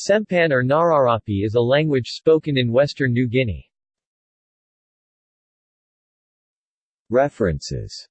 Sempan or Nararapi is a language spoken in western New Guinea. References